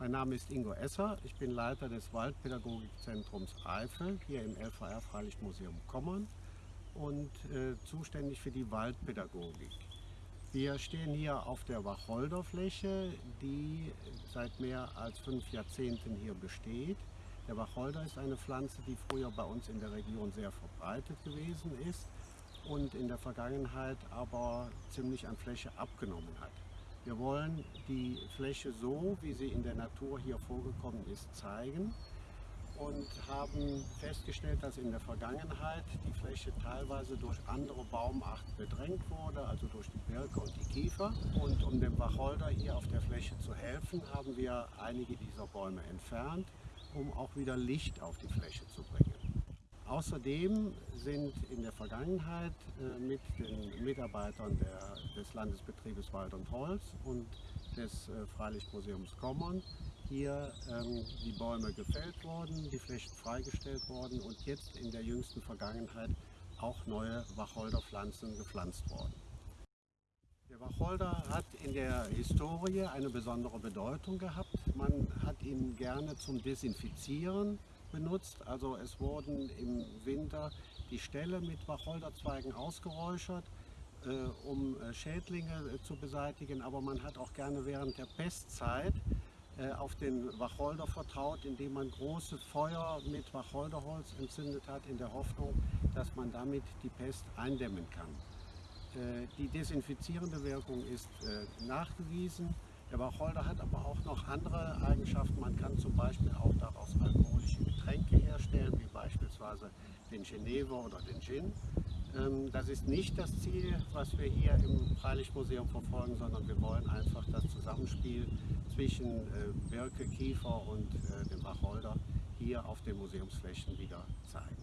Mein Name ist Ingo Esser, ich bin Leiter des Waldpädagogikzentrums Eifel hier im LVR Freilichtmuseum Kommern und äh, zuständig für die Waldpädagogik. Wir stehen hier auf der Wacholderfläche, die seit mehr als fünf Jahrzehnten hier besteht. Der Wacholder ist eine Pflanze, die früher bei uns in der Region sehr verbreitet gewesen ist und in der Vergangenheit aber ziemlich an Fläche abgenommen hat. Wir wollen die Fläche so, wie sie in der Natur hier vorgekommen ist, zeigen und haben festgestellt, dass in der Vergangenheit die Fläche teilweise durch andere Baumarten bedrängt wurde, also durch die Birke und die Kiefer. Und um dem Wacholder hier auf der Fläche zu helfen, haben wir einige dieser Bäume entfernt, um auch wieder Licht auf die Fläche zu bringen. Außerdem sind in der Vergangenheit äh, mit den Mitarbeitern der, des Landesbetriebes Wald und Holz und des äh, Freilichtmuseums Kommern hier ähm, die Bäume gefällt worden, die Flächen freigestellt worden und jetzt in der jüngsten Vergangenheit auch neue Wacholderpflanzen gepflanzt worden. Der Wacholder hat in der Historie eine besondere Bedeutung gehabt. Man hat ihn gerne zum Desinfizieren benutzt. Also es wurden im Winter die Ställe mit Wacholderzweigen ausgeräuchert, äh, um äh, Schädlinge äh, zu beseitigen. Aber man hat auch gerne während der Pestzeit äh, auf den Wacholder vertraut, indem man große Feuer mit Wacholderholz entzündet hat, in der Hoffnung, dass man damit die Pest eindämmen kann. Äh, die desinfizierende Wirkung ist äh, nachgewiesen. Der Wacholder hat aber auch noch andere Eigenschaften. Man kann den Genever oder den Gin. Ähm, das ist nicht das Ziel, was wir hier im Freilichtmuseum verfolgen, sondern wir wollen einfach das Zusammenspiel zwischen äh, Birke, Kiefer und äh, dem Wacholder hier auf den Museumsflächen wieder zeigen.